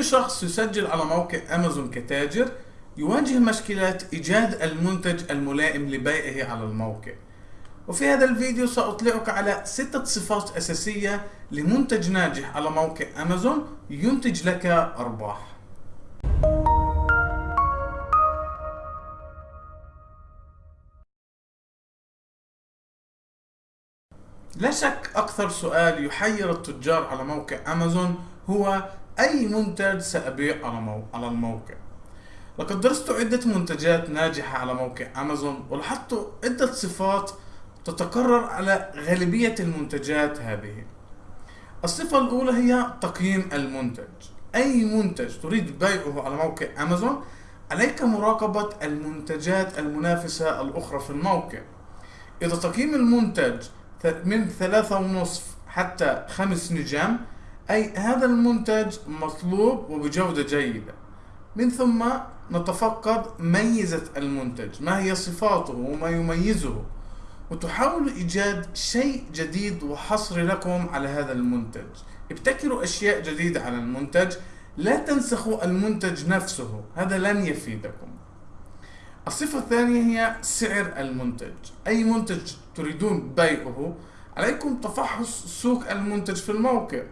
أي شخص يسجل على موقع أمازون كتاجر يواجه مشكلة إيجاد المنتج الملائم لبيعه على الموقع. وفي هذا الفيديو سأطلعك على ستة صفات أساسية لمنتج ناجح على موقع أمازون ينتج لك أرباح. لا شك أكثر سؤال يحير التجار على موقع أمازون هو أي منتج سأبيع على, مو... على الموقع. لقد درست عدة منتجات ناجحة على موقع أمازون ولاحظت عدة صفات تتكرر على غالبية المنتجات هذه. الصفة الأولى هي تقييم المنتج. أي منتج تريد بيعه على موقع أمازون عليك مراقبة المنتجات المنافسة الأخرى في الموقع. إذا تقييم المنتج من ثلاثة ونصف حتى خمس نجام أي هذا المنتج مطلوب وبجودة جيدة. من ثم نتفقد ميزة المنتج ما هي صفاته وما يميزه. وتحاول إيجاد شيء جديد وحصري لكم على هذا المنتج. ابتكروا أشياء جديدة على المنتج لا تنسخوا المنتج نفسه هذا لن يفيدكم. الصفة الثانية هي سعر المنتج. أي منتج تريدون بيعه عليكم تفحص سوق المنتج في الموقع.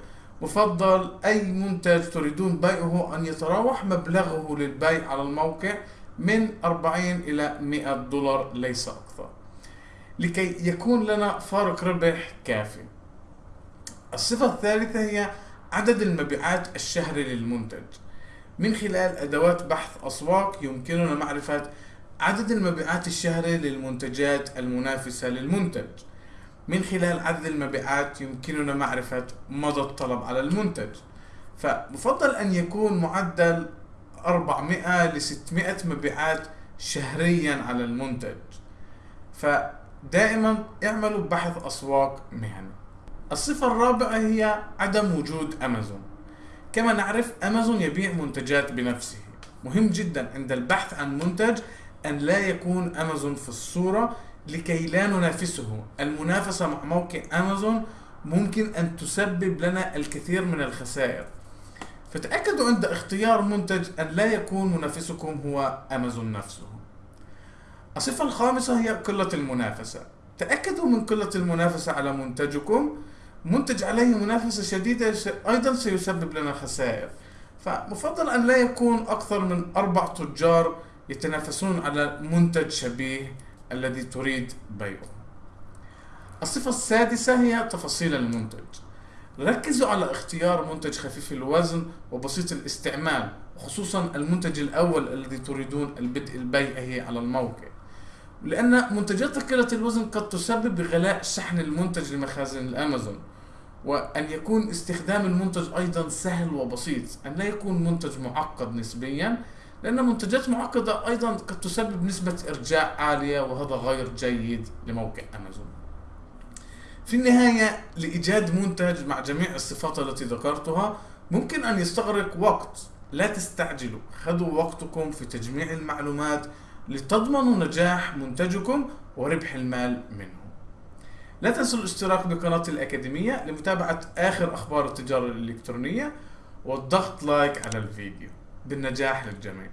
مفضل أي منتج تريدون بيعه أن يتراوح مبلغه للبيع على الموقع من 40 إلى 100 دولار ليس أكثر. لكي يكون لنا فارق ربح كافي. الصفة الثالثة هي عدد المبيعات الشهري للمنتج. من خلال أدوات بحث أسواق يمكننا معرفة عدد المبيعات الشهري للمنتجات المنافسة للمنتج. من خلال عدد المبيعات يمكننا معرفة مدى الطلب على المنتج. فمفضل أن يكون معدل 400 ل 600 مبيعات شهريا على المنتج. فدائما اعملوا بحث أسواق مهني. الصفة الرابعة هي عدم وجود أمازون. كما نعرف أمازون يبيع منتجات بنفسه. مهم جدا عند البحث عن منتج أن لا يكون أمازون في الصورة لكي لا ننافسه. المنافسة مع موقع أمازون ممكن أن تسبب لنا الكثير من الخسائر. فتأكدوا عند اختيار منتج أن لا يكون منافسكم هو أمازون نفسه. الصفة الخامسة هي قلة المنافسة. تأكدوا من قلة المنافسة على منتجكم. منتج عليه منافسة شديدة أيضا سيسبب لنا خسائر. فمفضل أن لا يكون أكثر من أربع تجار يتنافسون على منتج شبيه. الذي تريد بيعه. الصفة السادسة هي تفاصيل المنتج. ركزوا على اختيار منتج خفيف الوزن وبسيط الاستعمال خصوصا المنتج الأول الذي تريدون البدء بيعه على الموقع. لأن منتجات ثقيلة الوزن قد تسبب بغلاء شحن المنتج لمخازن الأمازون وأن يكون استخدام المنتج أيضا سهل وبسيط أن لا يكون منتج معقد نسبيا لأن منتجات معقدة أيضا قد تسبب نسبة إرجاع عالية وهذا غير جيد لموقع أمازون. في النهاية لإيجاد منتج مع جميع الصفات التي ذكرتها ممكن أن يستغرق وقت. لا تستعجلوا. خذوا وقتكم في تجميع المعلومات لتضمنوا نجاح منتجكم وربح المال منه. لا تنسوا الاشتراك بقناة الأكاديمية لمتابعة آخر أخبار التجارة الإلكترونية والضغط لايك على الفيديو. بالنجاح للجميع.